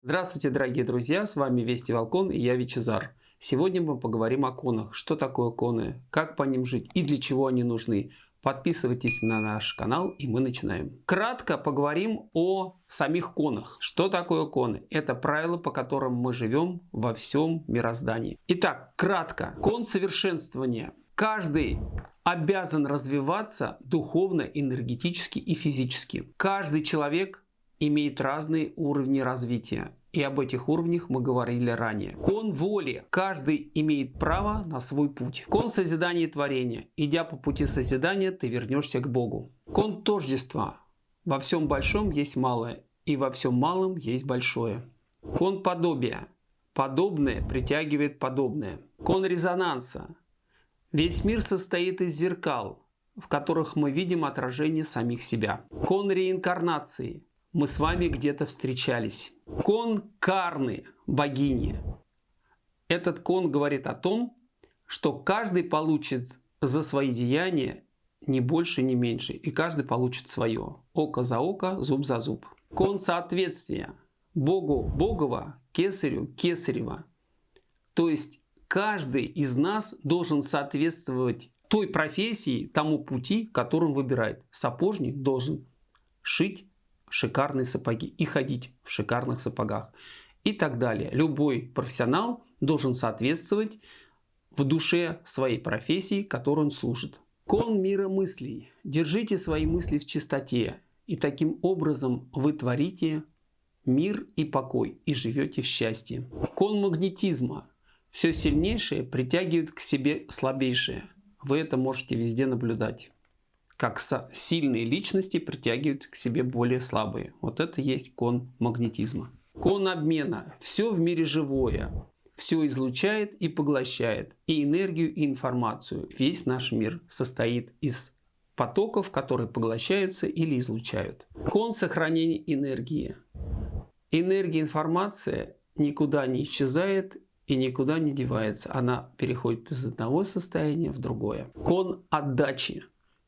Здравствуйте, дорогие друзья, с вами Вести Волкон и я Вичезар. Сегодня мы поговорим о конах, что такое коны, как по ним жить и для чего они нужны. Подписывайтесь на наш канал и мы начинаем. Кратко поговорим о самих конах. Что такое коны? Это правила, по которым мы живем во всем мироздании. Итак, кратко. Кон совершенствования. Каждый обязан развиваться духовно, энергетически и физически. Каждый человек имеет разные уровни развития. И об этих уровнях мы говорили ранее. Кон воли. Каждый имеет право на свой путь. Кон созидания и творения. Идя по пути созидания, ты вернешься к Богу. Кон тождества. Во всем большом есть малое, и во всем малом есть большое. Кон подобия. Подобное притягивает подобное. Кон резонанса. Весь мир состоит из зеркал, в которых мы видим отражение самих себя. Кон реинкарнации мы с вами где-то встречались. Кон Карны, богини. Этот кон говорит о том, что каждый получит за свои деяния не больше, не меньше. И каждый получит свое. Око за око, зуб за зуб. Кон соответствия. Богу Богова, Кесарю Кесарева. То есть каждый из нас должен соответствовать той профессии, тому пути, которым выбирает. Сапожник должен шить шикарные сапоги и ходить в шикарных сапогах и так далее. Любой профессионал должен соответствовать в душе своей профессии, которой он служит. Кон мира мыслей. Держите свои мысли в чистоте, и таким образом вы творите мир и покой, и живете в счастье. Кон магнетизма. Все сильнейшее притягивает к себе слабейшее. Вы это можете везде наблюдать как сильные личности притягивают к себе более слабые. Вот это есть кон магнетизма. Кон обмена. Все в мире живое. Все излучает и поглощает. И энергию, и информацию. Весь наш мир состоит из потоков, которые поглощаются или излучают. Кон сохранения энергии. Энергия, информация никуда не исчезает и никуда не девается. Она переходит из одного состояния в другое. Кон отдачи.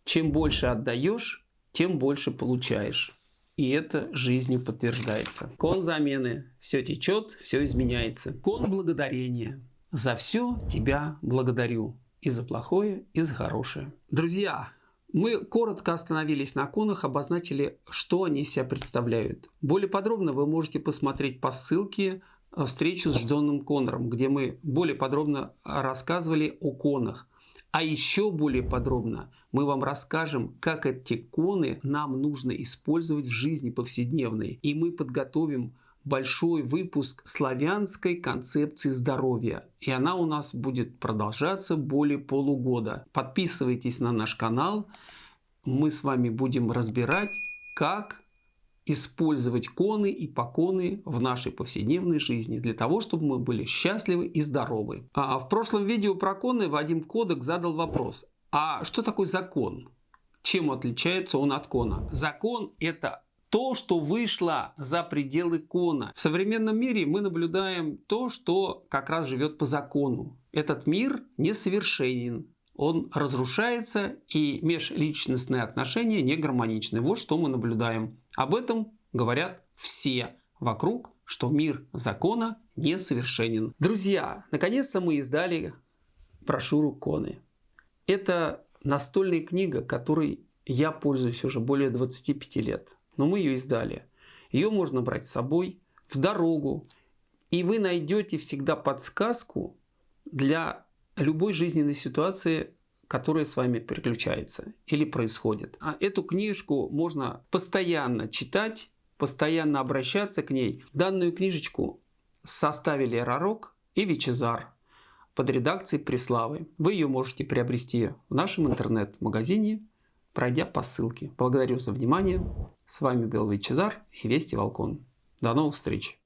Чем больше отдаешь, тем больше получаешь. И это жизнью подтверждается. Кон замены. Все течет, все изменяется. Кон благодарения. За все тебя благодарю. И за плохое, и за хорошее. Друзья, мы коротко остановились на конах, обозначили, что они себя представляют. Более подробно вы можете посмотреть по ссылке встречу с Джоном Коннором, где мы более подробно рассказывали о конах. А еще более подробно мы вам расскажем, как эти коны нам нужно использовать в жизни повседневной. И мы подготовим большой выпуск славянской концепции здоровья. И она у нас будет продолжаться более полугода. Подписывайтесь на наш канал. Мы с вами будем разбирать, как использовать коны и поконы в нашей повседневной жизни для того, чтобы мы были счастливы и здоровы. А в прошлом видео про коны Вадим Кодек задал вопрос, а что такое закон? Чем отличается он от кона? Закон это то, что вышло за пределы кона. В современном мире мы наблюдаем то, что как раз живет по закону. Этот мир несовершенен, он разрушается и межличностные отношения не гармоничны. Вот что мы наблюдаем. Об этом говорят все вокруг, что мир закона несовершенен. Друзья, наконец-то мы издали брошюру Коны. Это настольная книга, которой я пользуюсь уже более 25 лет. Но мы ее издали. Ее можно брать с собой в дорогу. И вы найдете всегда подсказку для любой жизненной ситуации, которая с вами переключается или происходит. А эту книжку можно постоянно читать, постоянно обращаться к ней. Данную книжечку составили Рарок и Вичезар под редакцией Преславы. Вы ее можете приобрести в нашем интернет-магазине, пройдя по ссылке. Благодарю за внимание. С вами был Вичезар и Вести Волкон. До новых встреч!